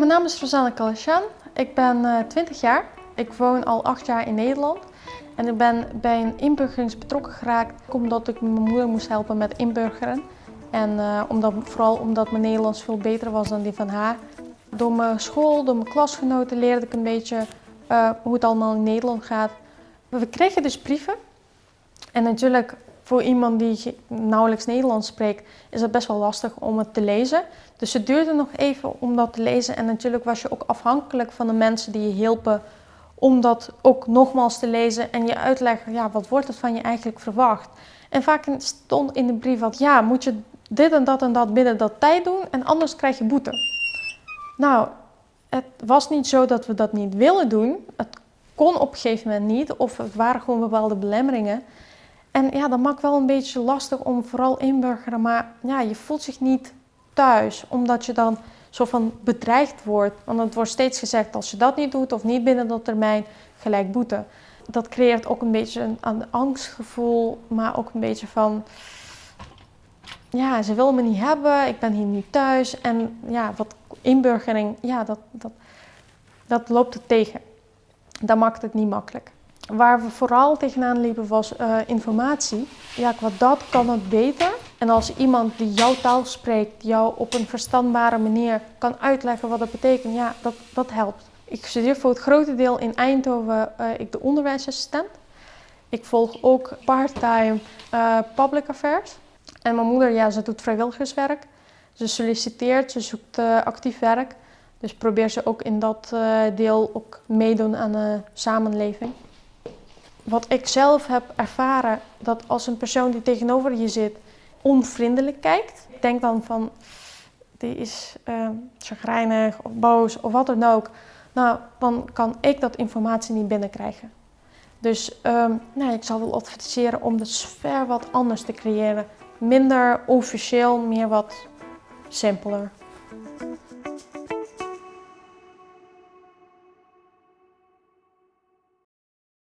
Mijn naam is Rosanne Kalasjan. Ik ben uh, 20 jaar. Ik woon al 8 jaar in Nederland. En ik ben bij een inburgering betrokken geraakt omdat ik mijn moeder moest helpen met inburgeren. En uh, omdat, vooral omdat mijn Nederlands veel beter was dan die van haar. Door mijn school, door mijn klasgenoten leerde ik een beetje uh, hoe het allemaal in Nederland gaat. We kregen dus brieven. En natuurlijk voor iemand die nauwelijks Nederlands spreekt, is het best wel lastig om het te lezen. Dus het duurde nog even om dat te lezen. En natuurlijk was je ook afhankelijk van de mensen die je hielpen om dat ook nogmaals te lezen en je uitleggen, ja, wat wordt het van je eigenlijk verwacht? En vaak stond in de brief wat, ja, moet je dit en dat en dat binnen dat tijd doen en anders krijg je boete. Nou, het was niet zo dat we dat niet willen doen. Het kon op een gegeven moment niet of het waren gewoon bepaalde belemmeringen. En ja, dat maakt wel een beetje lastig om vooral inburgeren, maar ja, je voelt zich niet thuis, omdat je dan zo van bedreigd wordt. Want het wordt steeds gezegd, als je dat niet doet of niet binnen dat termijn, gelijk boete. Dat creëert ook een beetje een, angstgevoel, maar ook een beetje van... Ja, ze willen me niet hebben, ik ben hier niet thuis. En ja, wat inburgering, ja, dat, dat, dat loopt het tegen. Dat maakt het niet makkelijk. Waar we vooral tegenaan liepen was uh, informatie. Ja, qua dat kan het beter. En als iemand die jouw taal spreekt, jou op een verstandbare manier kan uitleggen wat dat betekent, ja, dat, dat helpt. Ik studeer voor het grote deel in Eindhoven, uh, ik de onderwijsassistent. Ik volg ook part-time uh, public affairs. En mijn moeder, ja, ze doet vrijwilligerswerk. Ze solliciteert, ze zoekt actief werk. Dus probeer ze ook in dat deel ook meedoen aan de samenleving wat ik zelf heb ervaren, dat als een persoon die tegenover je zit onvriendelijk kijkt, denk dan van die is uh, chagrijnig of boos of wat dan ook, nou dan kan ik dat informatie niet binnenkrijgen. Dus um, nou, ik zal wel adviseren om de sfeer wat anders te creëren. Minder officieel, meer wat simpeler.